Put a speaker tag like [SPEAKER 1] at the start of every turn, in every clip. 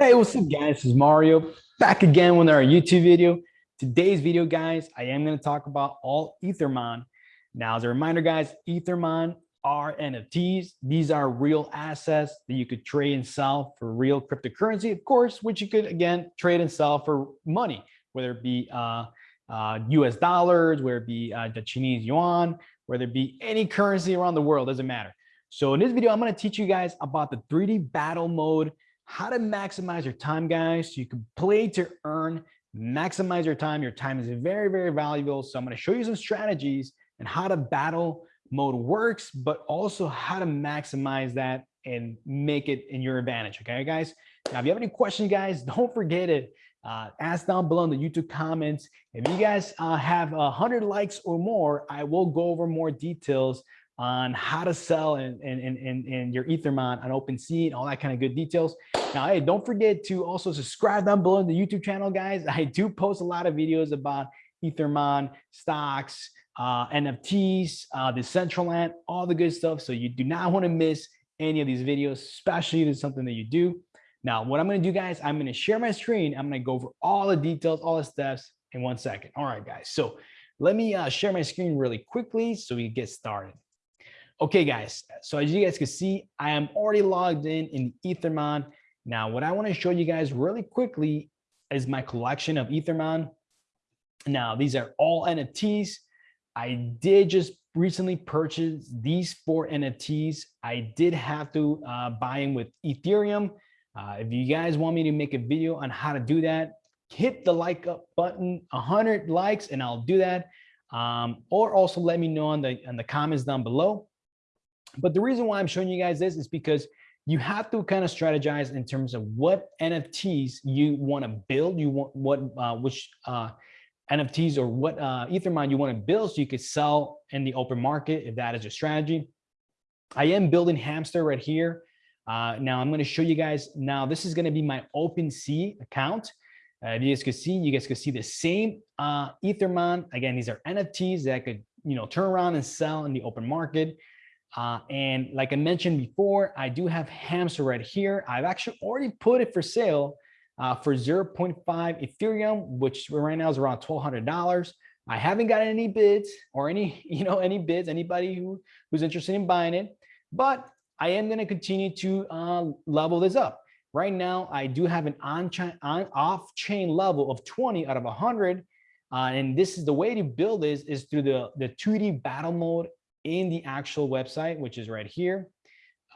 [SPEAKER 1] Hey, what's up guys? This is Mario back again with our YouTube video. Today's video, guys, I am going to talk about all Ethermon. Now, as a reminder, guys, Ethermon are NFTs. These are real assets that you could trade and sell for real cryptocurrency, of course, which you could, again, trade and sell for money, whether it be uh, uh, US dollars, whether it be uh, the Chinese yuan, whether it be any currency around the world, doesn't matter. So in this video, I'm going to teach you guys about the 3D battle mode how to maximize your time, guys. So you can play to earn, maximize your time. Your time is very, very valuable. So I'm going to show you some strategies and how to battle mode works, but also how to maximize that and make it in your advantage. Okay, guys. Now, if you have any questions, guys, don't forget it. Uh, ask down below in the YouTube comments. If you guys uh, have a hundred likes or more, I will go over more details on how to sell and in, in, in, your Ethermon on OpenSea and all that kind of good details. Now, hey, don't forget to also subscribe down below in the YouTube channel, guys. I do post a lot of videos about Ethermon, stocks, uh, NFTs, uh, Decentraland, all the good stuff. So you do not want to miss any of these videos, especially if it's something that you do. Now, what I'm going to do, guys, I'm going to share my screen. I'm going to go over all the details, all the steps in one second. All right, guys. So let me uh, share my screen really quickly so we get started. Okay, guys, so as you guys can see, I am already logged in in Ethermon. Now, what I want to show you guys really quickly is my collection of Ethermon. Now, these are all NFTs. I did just recently purchase these four NFTs. I did have to uh, buy them with Ethereum. Uh, if you guys want me to make a video on how to do that, hit the like up button, 100 likes, and I'll do that. Um, or also let me know in the, in the comments down below. But the reason why I'm showing you guys this is because you have to kind of strategize in terms of what NFTs you want to build, you want what uh, which uh, NFTs or what uh, Ethermon you want to build so you could sell in the open market if that is your strategy. I am building Hamster right here. Uh, now I'm going to show you guys. Now this is going to be my OpenSea account. Uh, you guys can see, you guys can see the same uh, Ethermon. Again, these are NFTs that could you know turn around and sell in the open market. Uh, and like I mentioned before, I do have Hamster right here. I've actually already put it for sale uh, for 0.5 Ethereum, which right now is around $1,200. I haven't gotten any bids or any, you know, any bids, anybody who, who's interested in buying it, but I am going to continue to uh, level this up. Right now, I do have an on-chain, on, off-chain level of 20 out of 100. Uh, and this is the way to build this is through the, the 2D battle mode in the actual website, which is right here.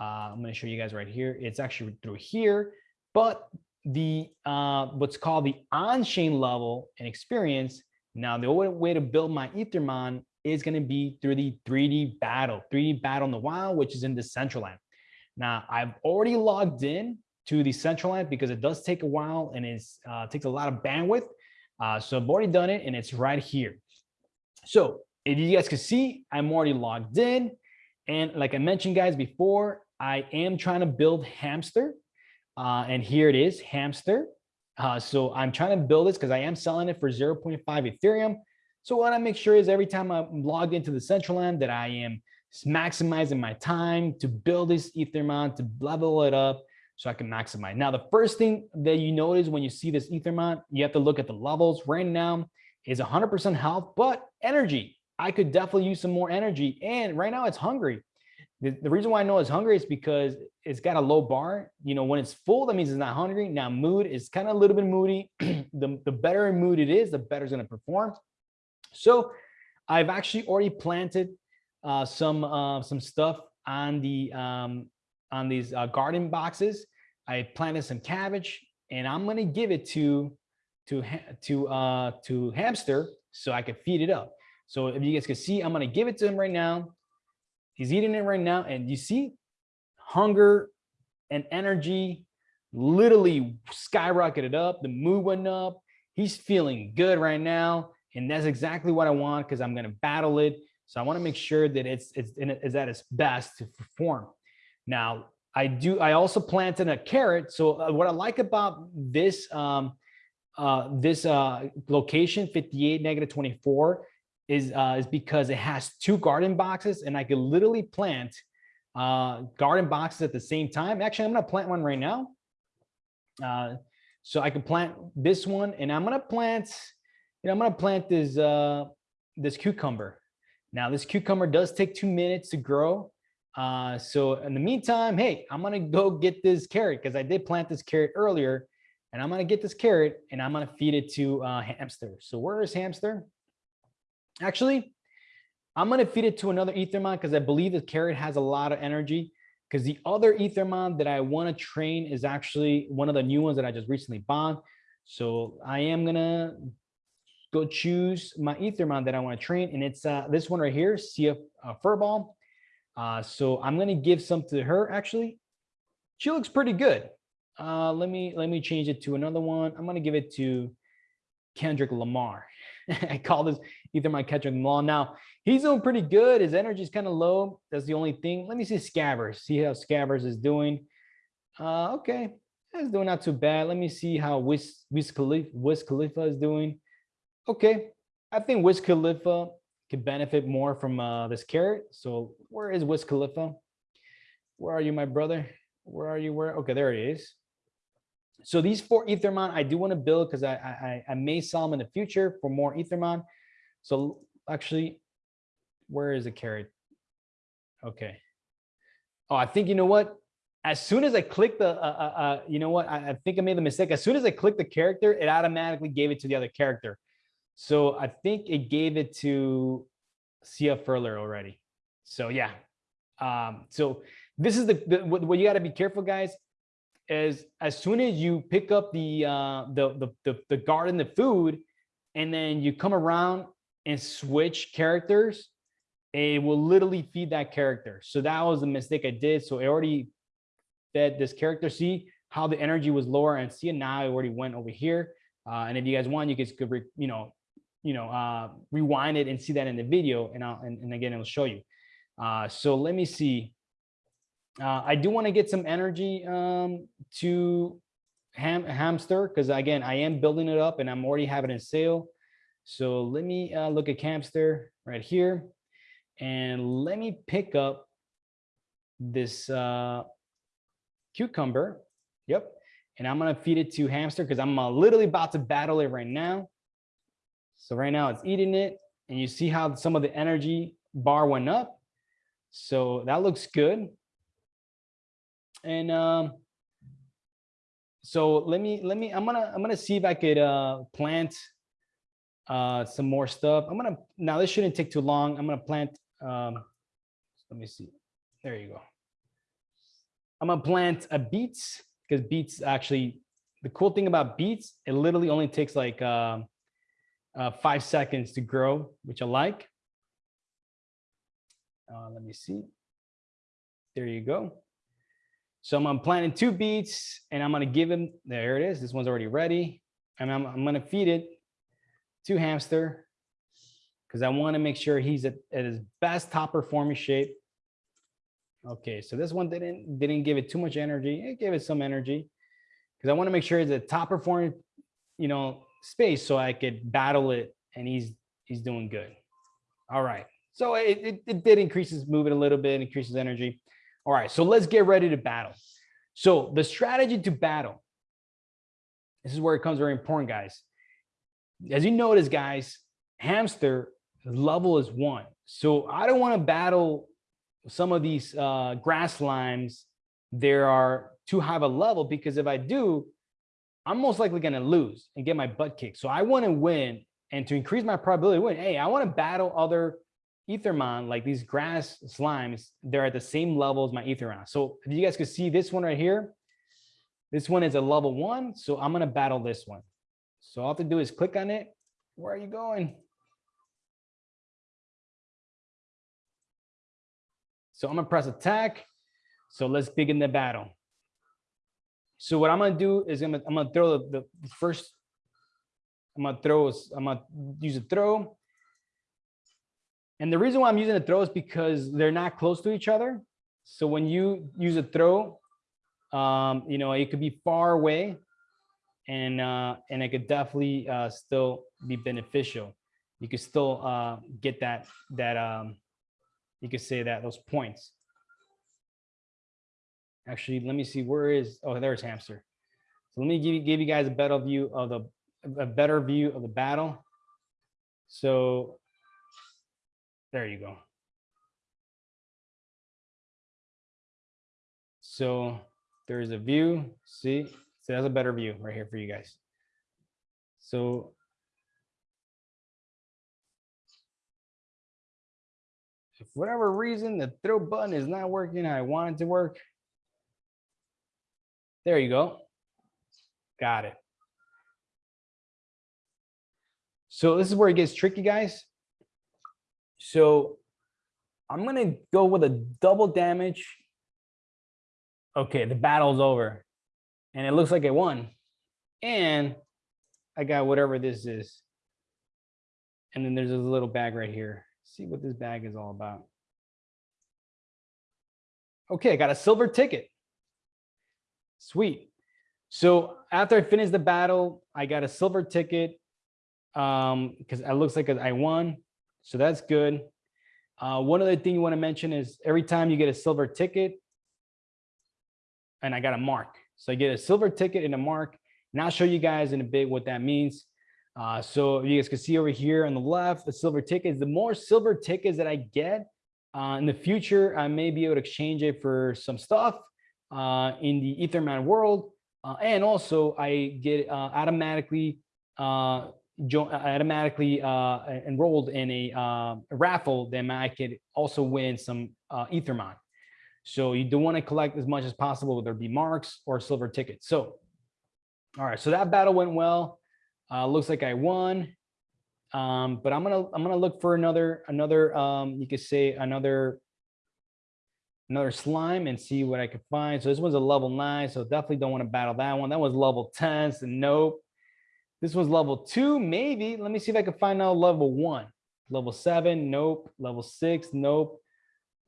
[SPEAKER 1] Uh, I'm going to show you guys right here. It's actually through here, but the uh, what's called the on-chain level and experience. Now, the only way to build my Ethermon is going to be through the 3D battle, 3D battle in the wild, which is in Decentraland. Now, I've already logged in to the Decentraland because it does take a while and it uh, takes a lot of bandwidth. Uh, so I've already done it and it's right here. So if you guys can see, I'm already logged in. And like I mentioned, guys, before, I am trying to build Hamster. Uh, and here it is, Hamster. Uh, so I'm trying to build this because I am selling it for 0.5 Ethereum. So what I make sure is every time I'm logged into the Decentraland that I am maximizing my time to build this Ethermon, to level it up so I can maximize. Now, the first thing that you notice when you see this Ethermon, you have to look at the levels. Right now is 100% health, but energy. I could definitely use some more energy. And right now it's hungry. The, the reason why I know it's hungry is because it's got a low bar. You know, when it's full, that means it's not hungry. Now mood is kind of a little bit moody. the, the better mood it is, the better it's going to perform. So I've actually already planted uh, some uh, some stuff on the um, on these uh, garden boxes. I planted some cabbage, and I'm going to give it to to to uh, to hamster so I can feed it up. So if you guys can see, I'm going to give it to him right now. He's eating it right now. And you see hunger and energy literally skyrocketed up. The mood went up. He's feeling good right now. And that's exactly what I want because I'm going to battle it. So I want to make sure that it's, it's, it's at its best to perform. Now, I do. I also planted a carrot. So uh, what I like about this um, uh, this uh, location 58 negative 24 is uh, is because it has two garden boxes and I could literally plant uh, garden boxes at the same time. Actually, I'm going to plant one right now. Uh, so I can plant this one and I'm gonna plant, you know, I'm gonna plant this, uh, this cucumber. Now this cucumber does take two minutes to grow. Uh, so in the meantime, hey, I'm gonna go get this carrot because I did plant this carrot earlier and I'm gonna get this carrot and I'm gonna feed it to uh, hamster. So where is hamster? Actually, I'm gonna feed it to another Ethermon because I believe the carrot has a lot of energy because the other Ethermon that I wanna train is actually one of the new ones that I just recently bought. So I am gonna go choose my Ethermon that I wanna train and it's uh, this one right here, CF uh, Furball. Uh, so I'm gonna give some to her actually. She looks pretty good. Uh, let me let me change it to another one. I'm gonna give it to Kendrick Lamar. I call this either my Kendrick Lamar. Now he's doing pretty good. His energy is kind of low. That's the only thing. Let me see Scabbers. See how Scabbers is doing. Uh, okay, that's doing not too bad. Let me see how Wiz Wiz Khalifa, Wiz Khalifa is doing. Okay, I think Wiz Khalifa could benefit more from uh, this carrot. So where is Wiz Khalifa? Where are you, my brother? Where are you? Where? Okay, there he is. So these four Ethermon, I do want to build because I, I I may sell them in the future for more Ethermon. So actually, where is the carrot? Okay. Oh, I think you know what? As soon as I click the, uh, uh, uh, you know what? I, I think I made the mistake. As soon as I click the character, it automatically gave it to the other character. So I think it gave it to Sia Furler already. So yeah. Um, so this is the, the what, what you got to be careful, guys is as soon as you pick up the uh the, the the the garden the food and then you come around and switch characters it will literally feed that character. So that was the mistake i did. So it already fed this character. See how the energy was lower and see it now it already went over here. Uh, and if you guys want you guys could you know you know uh rewind it and see that in the video and i'll and, and again it'll show you. Uh so let me see. Uh, I do want to get some energy um, to ham hamster because again, I am building it up and I'm already having a sale. So let me uh, look at hamster right here and let me pick up this uh, cucumber. Yep. And I'm going to feed it to hamster because I'm uh, literally about to battle it right now. So right now it's eating it and you see how some of the energy bar went up. So that looks good. And um, so let me let me I'm gonna I'm gonna see if I could uh, plant uh, some more stuff. I'm gonna now this shouldn't take too long. I'm gonna plant. Um, let me see. There you go. I'm gonna plant a beets because beets actually the cool thing about beets it literally only takes like uh, uh, five seconds to grow, which I like. Uh, let me see. There you go. So I'm planting two beets and I'm gonna give him, there it is, this one's already ready. And I'm, I'm gonna feed it to hamster because I wanna make sure he's at, at his best top performing shape. Okay, so this one didn't, didn't give it too much energy. It gave it some energy because I wanna make sure it's a top performing, you know, space so I could battle it and he's, he's doing good. All right, so it, it, it did increase his movement a little bit, increases energy. All right, so let's get ready to battle. So the strategy to battle, this is where it comes very important, guys. As you notice, guys, hamster level is one. So I don't want to battle some of these uh, grass slimes. There are too high of a level because if I do, I'm most likely going to lose and get my butt kicked. So I want to win and to increase my probability win, hey, I want to battle other Ethermon, like these grass slimes, they're at the same level as my Ethermon. So if you guys could see this one right here, this one is a level one. So I'm going to battle this one. So all I have to do is click on it. Where are you going? So I'm to press attack. So let's begin the battle. So what I'm to do is I'm to, I'm to throw the, the first, I'm to throw, I'm to use a throw. And the reason why I'm using a throw is because they're not close to each other. So when you use a throw, um, you know, it could be far away and uh, and it could definitely uh, still be beneficial. You could still uh, get that that um, you could say that those points. Actually, let me see where is oh there's hamster. So let me give you, give you guys a better view of the, a better view of the battle. So there you go. So there's a view, see, so that's a better view right here for you guys. So if whatever reason the throw button is not working, I want it to work. There you go. Got it. So this is where it gets tricky, guys. So I'm gonna go with a double damage. Okay, the battle's over. And it looks like I won. And I got whatever this is. And then there's a little bag right here. See what this bag is all about. Okay, I got a silver ticket. Sweet. So after I finished the battle, I got a silver ticket um, because it looks like I won. So that's good. Uh, one other thing you want to mention is every time you get a silver ticket, and I got a mark. So I get a silver ticket and a mark. And I'll show you guys in a bit what that means. Uh, so you guys can see over here on the left, the silver tickets, the more silver tickets that I get uh, in the future, I may be able to exchange it for some stuff uh, in the Ethermon world. Uh, and also I get uh, automatically uh, automatically enrolled in a, a, raffle, then I could also win some Ethermon. So you don't want to collect as much as possible, whether it be marks or silver tickets. So, all right, so that battle went well. Uh, looks like I won. Um, but I'm gonna I'm gonna look for another another um, you could say another another slime and see what I can find. So this one's a level nine, so definitely don't want to battle that one. That was level 10, so nope. This one's level two, maybe. Let me see if I can find out level one. Level seven, nope. Level six, nope.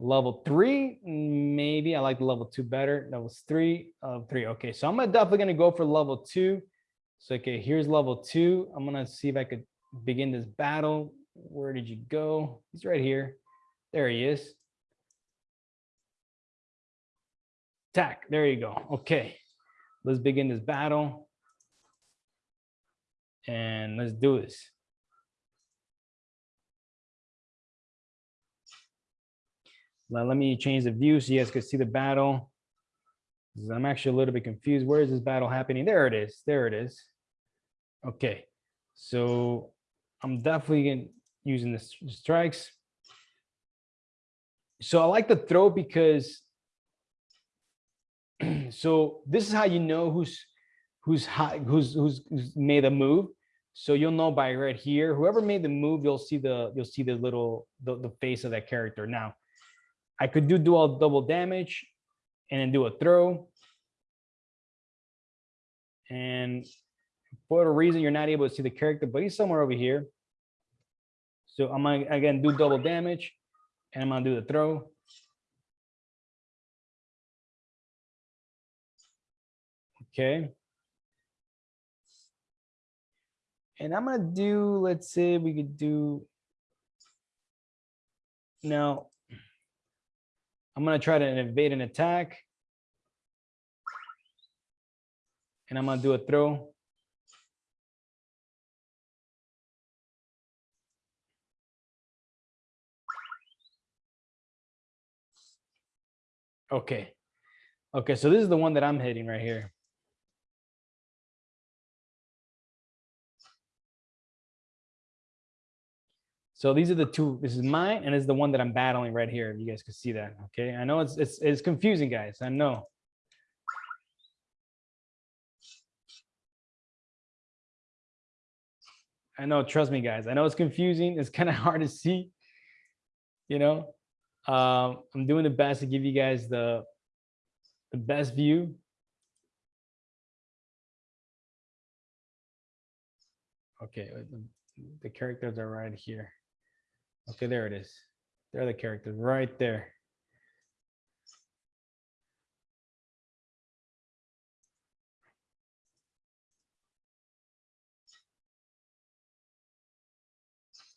[SPEAKER 1] Level three, maybe. I like level two better. levels three, of three. Okay, so I'm definitely gonna go for level two. So okay, here's level two. I'm gonna see if I could begin this battle. Where did you go? He's right here. There he is. Attack. There you go. Okay. Let's begin this battle. And let's do this. Now, let me change the view so you guys can see the battle. I'm actually a little bit confused. Where is this battle happening? There it is. There it is. Okay. So I'm definitely using the strikes. So I like the throw because so this is how you know who's who's high, who's who's made a move. So you'll know by right here, whoever made the move, you'll see the you'll see the little the, the face of that character. Now, I could do dual double damage and then do a throw. And for a reason, you're not able to see the character, but he's somewhere over here. So I'm gonna again do double damage and I'm gonna do the throw. Okay. And I'm gonna do, let's say we could do, now, I'm gonna try to evade an attack. And I'm gonna do a throw. Okay. Okay, so this is the one that I'm hitting right here. So these are the two, this is mine and is the one that I'm battling right here. If you guys can see that. Okay. I know it's, it's, it's confusing guys. I know. I know, trust me guys. I know it's confusing. It's kind of hard to see, you know, um, I'm doing the best to give you guys the, the best view. Okay, the, the characters are right here. Okay, there it is. There are the characters right there.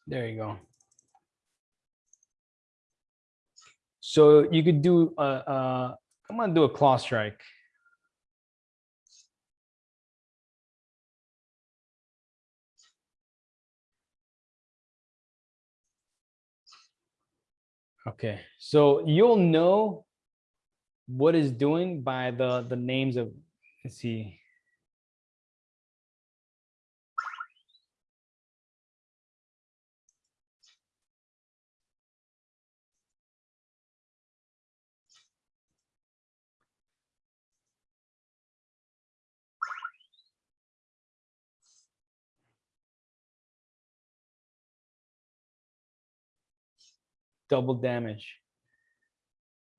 [SPEAKER 1] There you go. So you could do, uh, uh, I'm gonna do a claw strike. Okay, so you'll know what is doing by the the names of let's see. Double damage.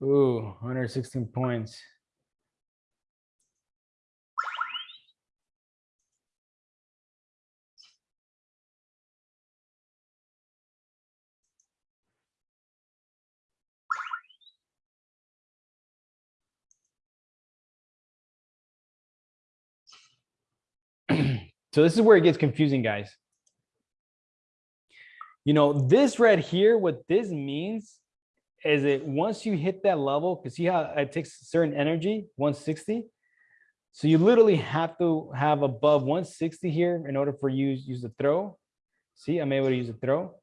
[SPEAKER 1] Ooh, 116 points. so this is where it gets confusing, guys. You know, this right here, what this means is it once you hit that level, because see how it takes certain energy, 160. So you literally have to have above 160 here in order for you use the throw. See, I'm able to use the throw.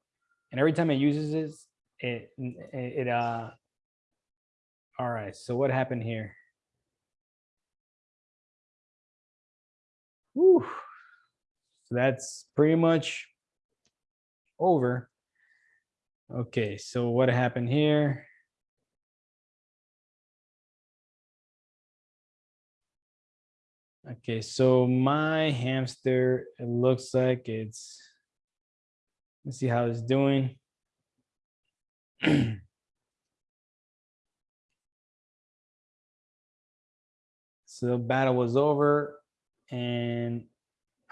[SPEAKER 1] And every time it uses this, it, it, it uh, all right, so what happened here? Whew. So that's pretty much over. Okay, so what happened here? Okay, so my hamster, it looks like it's, let's see how it's doing. so the battle was over and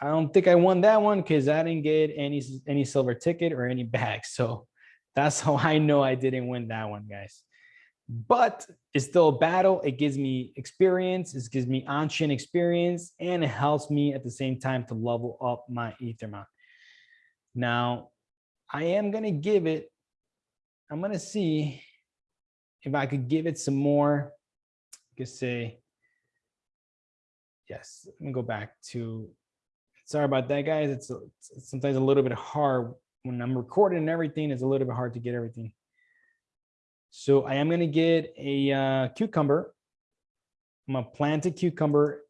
[SPEAKER 1] I don't think I won that one because I didn't get any any silver ticket or any bag. So that's how I know I didn't win that one, guys. But it's still a battle. It gives me experience. It gives me on-chain experience, and it helps me at the same time to level up my Ethermon. Now, I am gonna give it. I'm gonna see if I could give it some more. I could say, yes. Let me go back to sorry about that, guys. It's, it's sometimes a little bit hard when I'm recording and everything. It's a little bit hard to get everything. So I am going to get a uh, cucumber. I'm going to plant a cucumber.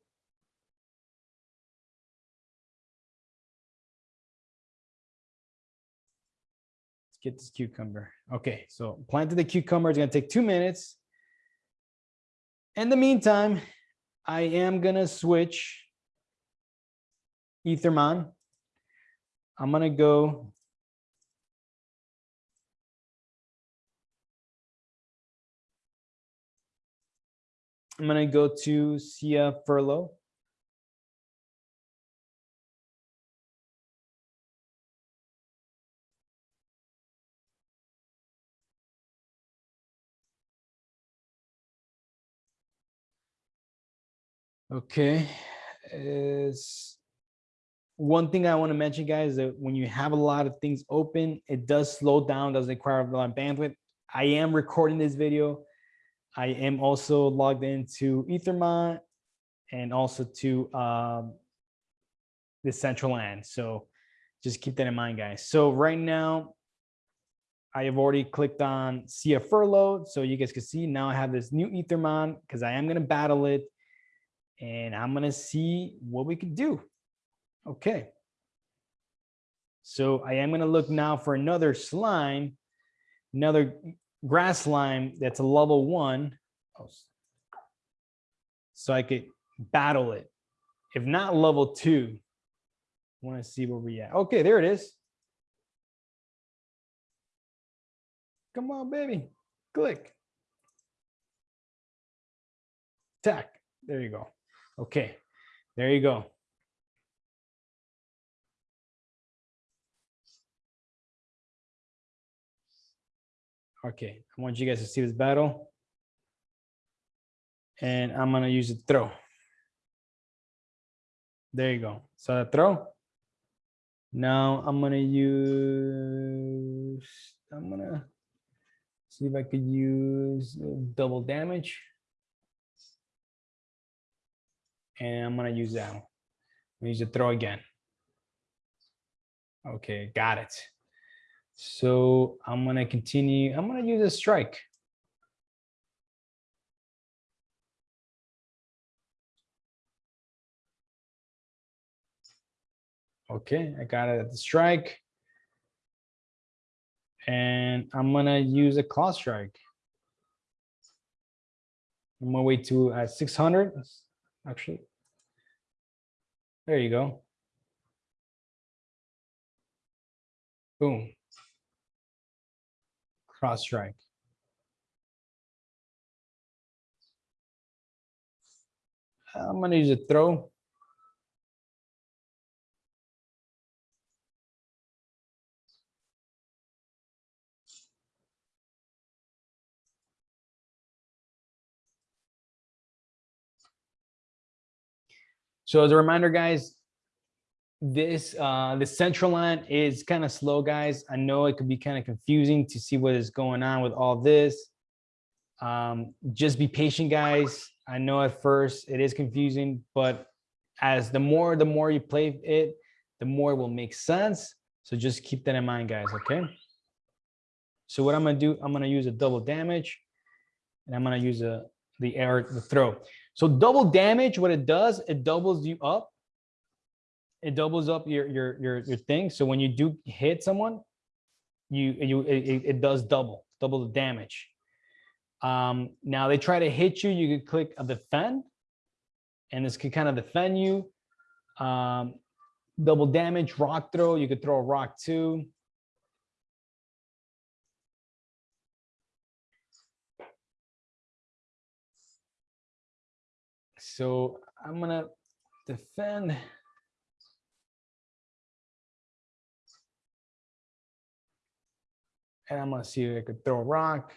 [SPEAKER 1] Let's get this cucumber. Okay, so planted the cucumber. It's going to take two minutes. In the meantime, I am going to switch Ethermon. I'm going to go I'm going to go to Sia Furler. Okay, is one thing I want to mention, guys, is that when you have a lot of things open, it does slow down, does require a lot of bandwidth. I am recording this video. I am also logged into Ethermon and also to um, the Decentraland. So just keep that in mind, guys. So right now, I have already clicked on Sia Furler. So you guys can see now I have this new Ethermon because I am going to battle it and I'm going to see what we can do. Okay. So I am going to look now for another slime, another grass slime that's a level one. So I could battle it. If not level two, I want to see where we at. Okay, there it is. Come on, baby. Click. Tack. There you go. Okay, there you go. Okay, I want you guys to see this battle. And I'm gonna use a throw. There you go. So the throw. Now I'm gonna use, I'm gonna see if I could use double damage. And I'm gonna use that one. I'm gonna use the throw again. Okay, got it. So I'm gonna continue, I'm gonna use a strike. Okay, I got it at the strike. And I'm gonna use a claw strike. I'm gonna wait to uh, 600, actually. There you go. Boom. Cross strike. I'm gonna use a throw. So as a reminder, guys, this uh, Decentraland is kind of slow, guys. I know it could be kind of confusing to see what is going on with all this. Um, just be patient, guys. I know at first it is confusing, but as the more the more you play it, the more it will make sense. So just keep that in mind, guys. Okay. So what I'm gonna do, I'm gonna use a double damage, and I'm gonna use a the air the throw. So double damage, what it does, it doubles you up. It doubles up your your your your thing. So when you do hit someone, you you it, it does double double the damage. Um, now they try to hit you, you could click a defend, and this could kind of defend you. Um, double damage, rock throw, you could throw a rock too. So I'm gonna defend. And I'm gonna see if I could throw a rock.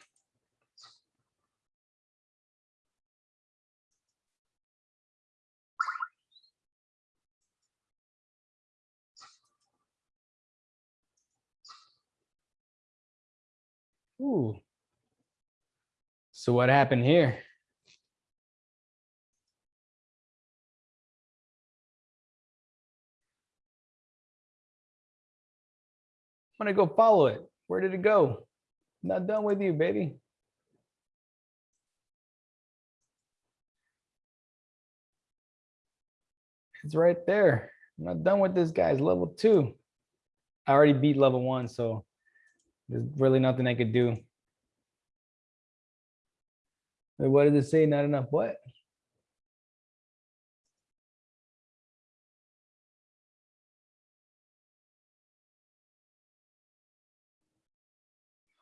[SPEAKER 1] Ooh. So what happened here? I'm gonna go follow it. Where did it go? Not done with you, baby. It's right there. I'm not done with this guy's level two. I already beat level one, so there's really nothing I could do. What did it say? Not enough what?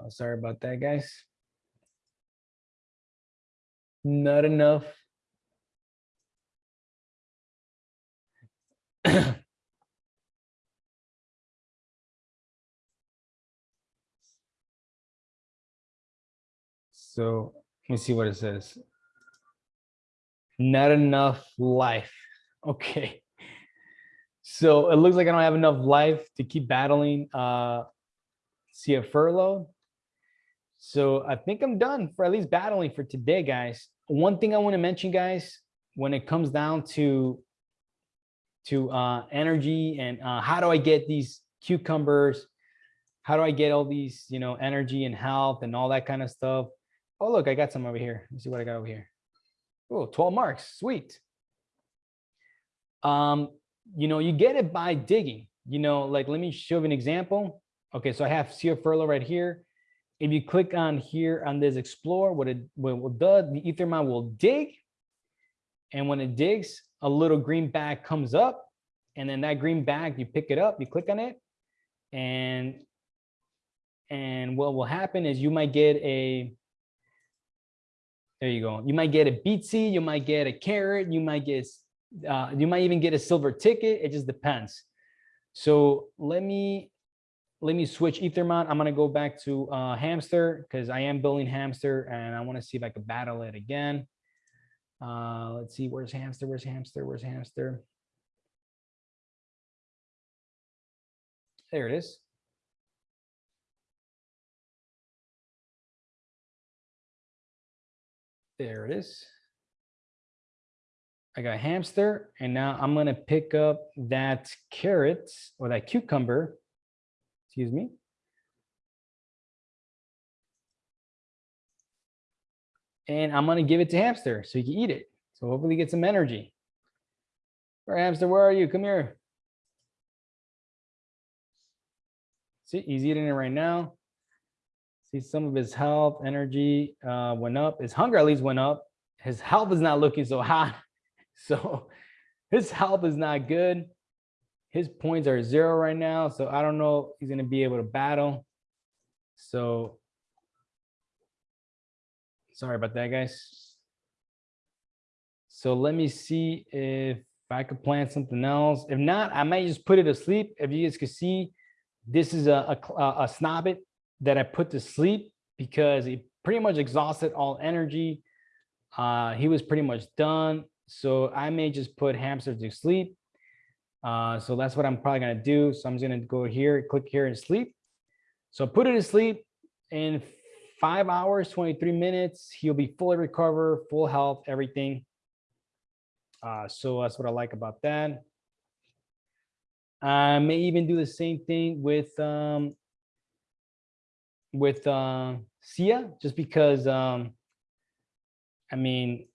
[SPEAKER 1] Oh, sorry about that, guys. Not enough. so let me see what it says. Not enough life. Okay. So it looks like I don't have enough life to keep battling uh, Sia Furler. So I think I'm done for at least battling for today, guys. One thing I want to mention, guys, when it comes down to to uh, energy and uh, how do I get these cucumbers? How do I get all these, you know, energy and health and all that kind of stuff? Oh, look, I got some over here. Let's see what I got over here. Oh, 12 marks, sweet. Um, you know, you get it by digging, you know, like, let me show you an example. Okay, so I have Sia Furler right here. If you click on here on this explore, what it, what it does, the Ethermon will dig. And when it digs, a little green bag comes up. And then that green bag, you pick it up, you click on it. And, and what will happen is you might get a, there you go. You might get a seed, you might get a carrot, you might get, uh, you might even get a silver ticket. It just depends. So let me let me switch Ethermon. I'm going to go back to uh, Hamster because I am building Hamster and I want to see if I could battle it again. Uh, let's see, where's Hamster? Where's Hamster? Where's Hamster? There it is. There it is. I got hamster and now I'm going to pick up that carrot or that cucumber excuse me. And I'm going to give it to hamster so he can eat it. So hopefully get some energy. All right, hamster, where are you? Come here. See, he's eating it right now. See, some of his health, energy uh, went up. His hunger at least went up. His health is not looking so hot. So his health is not good. His points are zero right now. So I don't know he's going to be able to battle. So sorry about that, guys. So let me see if I could plant something else. If not, I might just put it to sleep. If you guys could see, this is a, a, a snobbit that I put to sleep because he pretty much exhausted all energy. Uh, he was pretty much done. So I may just put hamster to sleep. Uh, so that's what I'm probably gonna do. So I'm just gonna go here, click here and sleep. So put it to sleep in five hours, 23 minutes. He'll be fully recovered, full health, everything. Uh, so that's what I like about that. I may even do the same thing with um, with uh, Sia, just because um, I mean,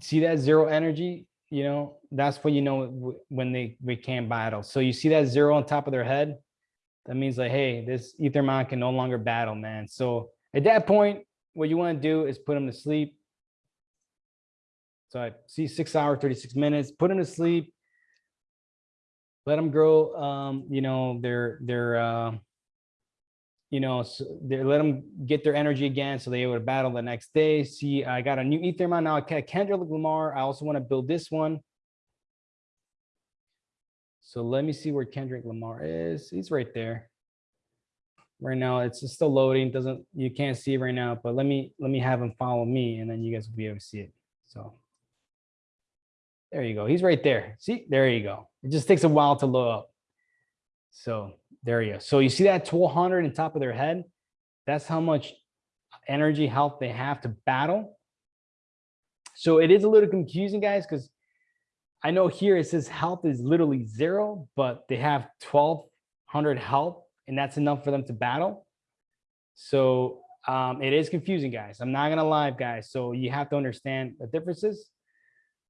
[SPEAKER 1] see that zero energy, you know, that's what you know when they we can't battle. So you see that zero on top of their head, that means like, hey, this Ethermon can no longer battle, man. So at that point, what you want to do is put them to sleep. So I see six hours, 36 minutes, put them to sleep, let them grow, um, you know, their, their, uh, you know, so they let them get their energy again so they able to battle the next day. See, I got a new Ethermon now. I Kendrick Lamar. I also want to build this one. So let me see where Kendrick Lamar is. He's right there. Right now, it's still loading. Doesn't you can't see it right now, but let me let me have him follow me, and then you guys will be able to see it. So there you go. He's right there. See, there you go. It just takes a while to load up. So there you go. So you see that 1200 on top of their head? That's how much energy health they have to battle. So it is a little confusing, guys, because I know here it says health is literally zero, but they have 1200 health, and that's enough for them to battle. So um, it is confusing, guys. I'm not gonna lie, guys. So you have to understand the differences.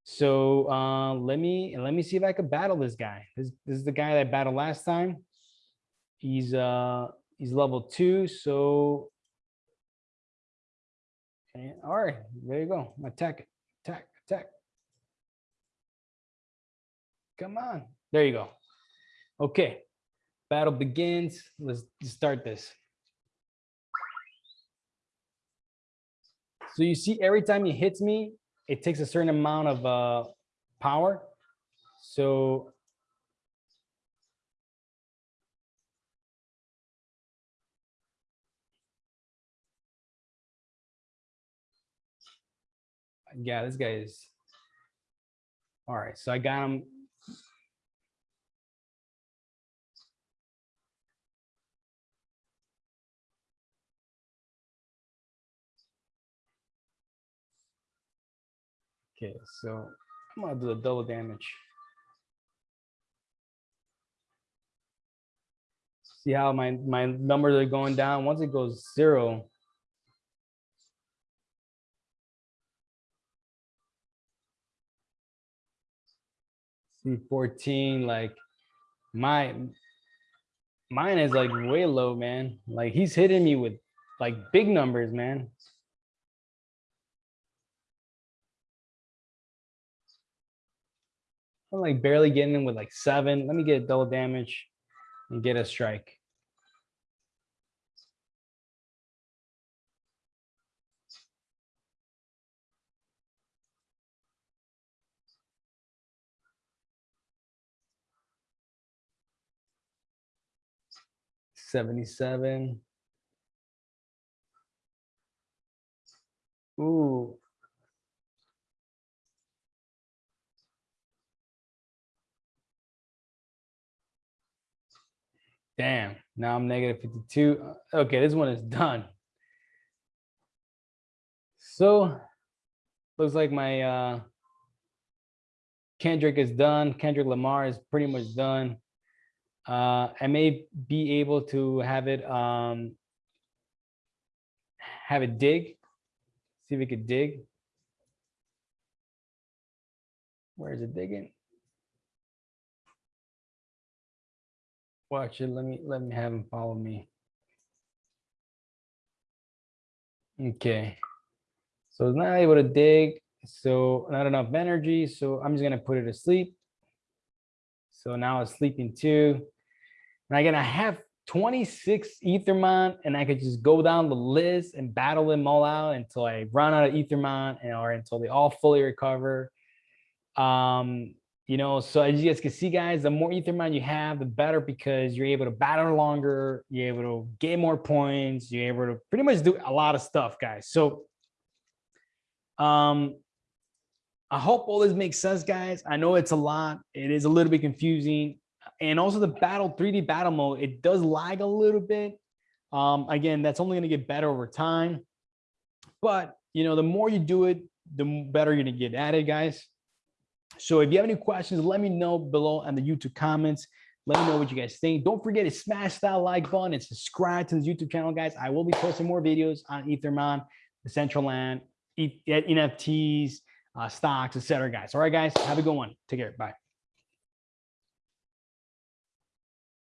[SPEAKER 1] So uh, let me let me see if I could battle this guy. This, this is the guy that I battled last time. He's uh he's level two, so and, all right, there you go. Attack, attack, attack. Come on, there you go. Okay, battle begins. Let's start this. So you see, every time he hits me, it takes a certain amount of uh, power. So yeah, this guy is. All right, so I got him. Okay, so I'm gonna do the double damage. See how my, my numbers are going down? Once it goes zero, C14, like my mine is like way low, man. Like he's hitting me with like big numbers, man. I'm like barely getting in with like seven. Let me get double damage and get a strike. 77. Ooh. Damn, now I'm negative 52. Okay, this one is done. So looks like my uh, Kendrick is done. Kendrick Lamar is pretty much done uh, I may be able to have it. Um, have it dig. See if it could dig. Where is it digging? Well, actually, let me let me have him follow me. Okay. So it's not able to dig. So not enough energy. So I'm just gonna put it to sleep. So now it's sleeping too. And I'm gonna have 26 Ethermon and I could just go down the list and battle them all out until I run out of Ethermon and or until they all fully recover. Um, you know, so as you guys can see, guys, the more Ethermon you have, the better because you're able to battle longer, you're able to get more points, you're able to pretty much do a lot of stuff, guys. So um I hope all this makes sense, guys. I know it's a lot. It is a little bit confusing. And also the battle 3D battle mode, it does lag a little bit. Um, again, that's only going to get better over time. But, you know, the more you do it, the better you're going to get at it, guys. So if you have any questions, let me know below in the YouTube comments. Let me know what you guys think. Don't forget to smash that like button and subscribe to this YouTube channel, guys. I will be posting more videos on Ethermon, Decentraland, NFTs, uh, stocks, etc. Guys. All right, guys. Have a good one. Take care. Bye.